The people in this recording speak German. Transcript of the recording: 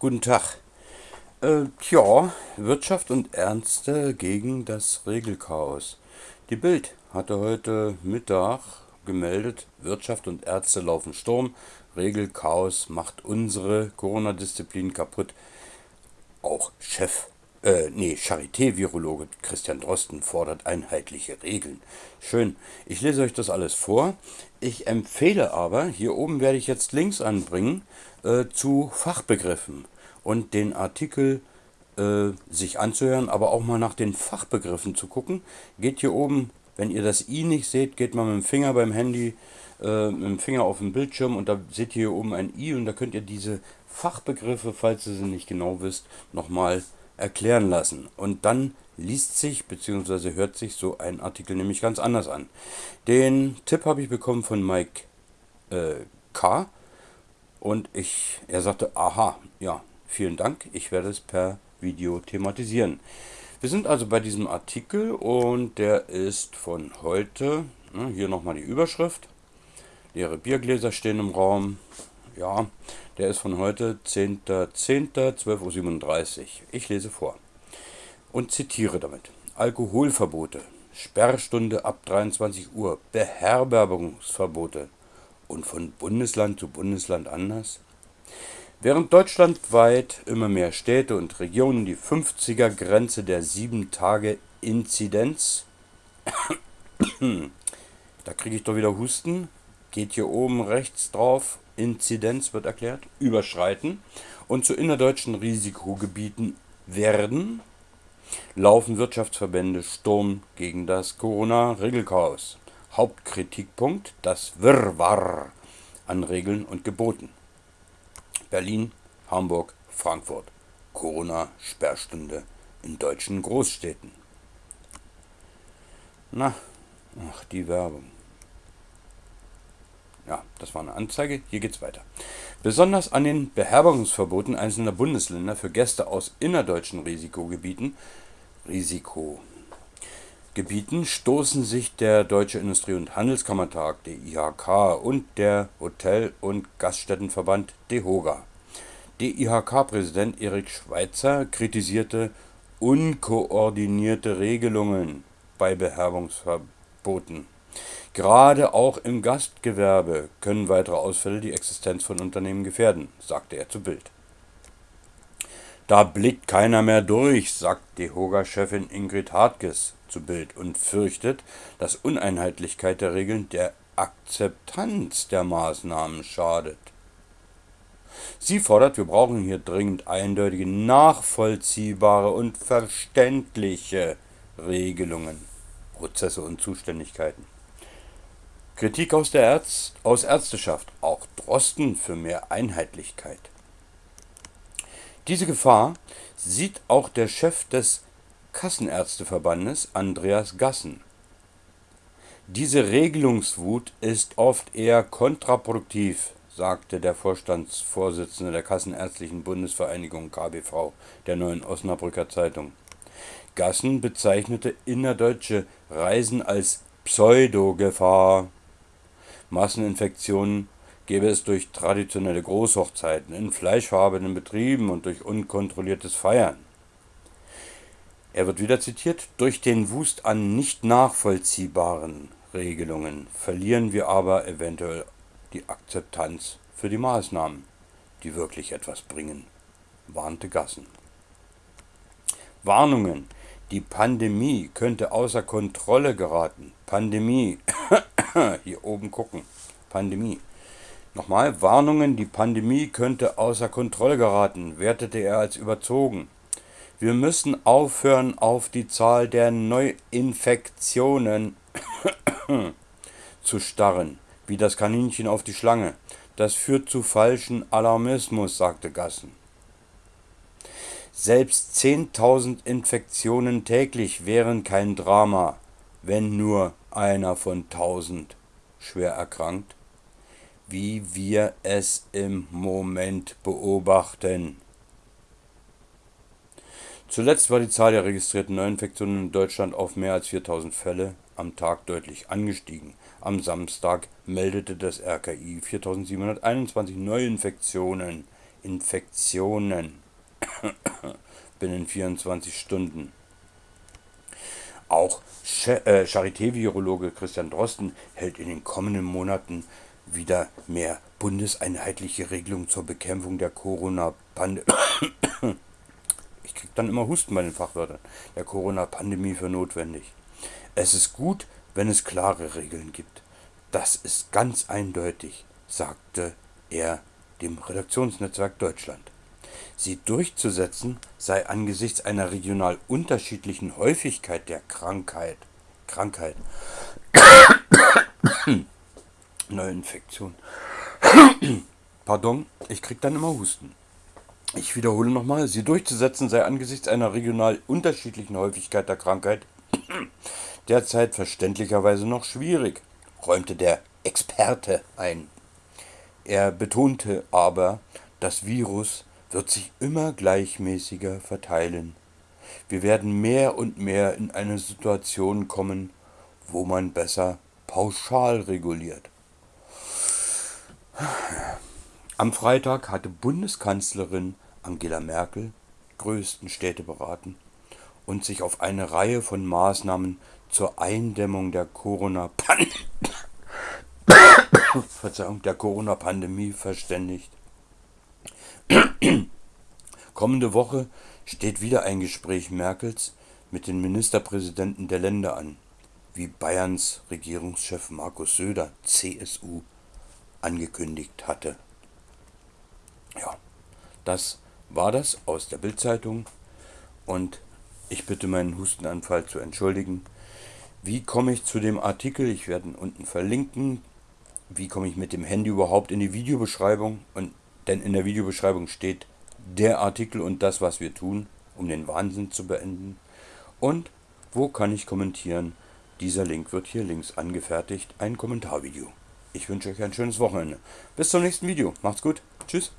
Guten Tag. Äh, tja, Wirtschaft und Ärzte gegen das Regelchaos. Die Bild hatte heute Mittag gemeldet, Wirtschaft und Ärzte laufen Sturm, Regelchaos macht unsere Corona-Disziplin kaputt. Auch Chef, äh, nee, Charité-Virologe Christian Drosten fordert einheitliche Regeln. Schön, ich lese euch das alles vor. Ich empfehle aber, hier oben werde ich jetzt Links anbringen, äh, zu Fachbegriffen und den Artikel äh, sich anzuhören, aber auch mal nach den Fachbegriffen zu gucken. Geht hier oben, wenn ihr das i nicht seht, geht mal mit dem Finger beim Handy, äh, mit dem Finger auf den Bildschirm und da seht ihr hier oben ein i und da könnt ihr diese Fachbegriffe, falls ihr sie nicht genau wisst, nochmal erklären lassen. Und dann liest sich bzw. hört sich so ein Artikel nämlich ganz anders an. Den Tipp habe ich bekommen von Mike äh, K. Und ich, er sagte, aha, ja, vielen Dank, ich werde es per Video thematisieren. Wir sind also bei diesem Artikel und der ist von heute, ne, hier nochmal die Überschrift, leere Biergläser stehen im Raum, ja, der ist von heute 10.10.12.37 Uhr. Ich lese vor und zitiere damit. Alkoholverbote, Sperrstunde ab 23 Uhr, Beherbergungsverbote, und von Bundesland zu Bundesland anders? Während deutschlandweit immer mehr Städte und Regionen die 50er-Grenze der 7-Tage-Inzidenz, da kriege ich doch wieder Husten, geht hier oben rechts drauf, Inzidenz wird erklärt, überschreiten und zu innerdeutschen Risikogebieten werden, laufen Wirtschaftsverbände Sturm gegen das Corona-Regelchaos. Hauptkritikpunkt das Wirrwarr an Regeln und Geboten. Berlin, Hamburg, Frankfurt. Corona-Sperrstunde in deutschen Großstädten. Na, ach, die Werbung. Ja, das war eine Anzeige. Hier geht's weiter. Besonders an den Beherbergungsverboten einzelner Bundesländer für Gäste aus innerdeutschen Risikogebieten Risiko Gebieten stoßen sich der Deutsche Industrie- und Handelskammertag (DIHK) und der Hotel- und Gaststättenverband (DEHOGA). DIHK-Präsident Erik Schweitzer kritisierte unkoordinierte Regelungen bei Beherbergungsverboten. Gerade auch im Gastgewerbe können weitere Ausfälle die Existenz von Unternehmen gefährden, sagte er zu Bild. Da blickt keiner mehr durch, sagt DEHOGA-Chefin Ingrid Hartges zu Bild und fürchtet, dass Uneinheitlichkeit der Regeln der Akzeptanz der Maßnahmen schadet. Sie fordert, wir brauchen hier dringend eindeutige, nachvollziehbare und verständliche Regelungen, Prozesse und Zuständigkeiten. Kritik aus der Ärz aus Ärzteschaft, auch Drosten für mehr Einheitlichkeit. Diese Gefahr sieht auch der Chef des Kassenärzteverbandes Andreas Gassen. Diese Regelungswut ist oft eher kontraproduktiv, sagte der Vorstandsvorsitzende der Kassenärztlichen Bundesvereinigung KBV der Neuen Osnabrücker Zeitung. Gassen bezeichnete innerdeutsche Reisen als Pseudogefahr. Masseninfektionen gäbe es durch traditionelle Großhochzeiten, in fleischfarbenen Betrieben und durch unkontrolliertes Feiern. Er wird wieder zitiert, durch den Wust an nicht nachvollziehbaren Regelungen verlieren wir aber eventuell die Akzeptanz für die Maßnahmen, die wirklich etwas bringen, warnte Gassen. Warnungen, die Pandemie könnte außer Kontrolle geraten. Pandemie, hier oben gucken, Pandemie. Nochmal, Warnungen, die Pandemie könnte außer Kontrolle geraten, wertete er als überzogen. Wir müssen aufhören, auf die Zahl der Neuinfektionen zu starren, wie das Kaninchen auf die Schlange. Das führt zu falschen Alarmismus, sagte Gassen. Selbst 10.000 Infektionen täglich wären kein Drama, wenn nur einer von 1.000 schwer erkrankt, wie wir es im Moment beobachten. Zuletzt war die Zahl der registrierten Neuinfektionen in Deutschland auf mehr als 4000 Fälle am Tag deutlich angestiegen. Am Samstag meldete das RKI 4721 Neuinfektionen Infektionen binnen 24 Stunden. Auch äh, Charité-Virologe Christian Drosten hält in den kommenden Monaten wieder mehr bundeseinheitliche Regelungen zur Bekämpfung der Corona-Pandemie. Ich kriege dann immer Husten bei den Fachwörtern. Der Corona-Pandemie für notwendig. Es ist gut, wenn es klare Regeln gibt. Das ist ganz eindeutig, sagte er dem Redaktionsnetzwerk Deutschland. Sie durchzusetzen sei angesichts einer regional unterschiedlichen Häufigkeit der Krankheit Krankheit Neuinfektion. Pardon, ich krieg dann immer Husten. Ich wiederhole nochmal, sie durchzusetzen sei angesichts einer regional unterschiedlichen Häufigkeit der Krankheit derzeit verständlicherweise noch schwierig, räumte der Experte ein. Er betonte aber, das Virus wird sich immer gleichmäßiger verteilen. Wir werden mehr und mehr in eine Situation kommen, wo man besser pauschal reguliert. Am Freitag hatte Bundeskanzlerin Angela Merkel größten Städte beraten und sich auf eine Reihe von Maßnahmen zur Eindämmung der Corona-Pandemie Corona-Pandemie verständigt. Kommende Woche steht wieder ein Gespräch Merkels mit den Ministerpräsidenten der Länder an, wie Bayerns Regierungschef Markus Söder, CSU, angekündigt hatte. Ja, das war das aus der Bildzeitung und ich bitte meinen Hustenanfall zu entschuldigen. Wie komme ich zu dem Artikel? Ich werde ihn unten verlinken wie komme ich mit dem Handy überhaupt in die Videobeschreibung. Und denn in der Videobeschreibung steht der Artikel und das, was wir tun, um den Wahnsinn zu beenden. Und wo kann ich kommentieren? Dieser Link wird hier links angefertigt, ein Kommentarvideo. Ich wünsche euch ein schönes Wochenende. Bis zum nächsten Video. Macht's gut. Tschüss.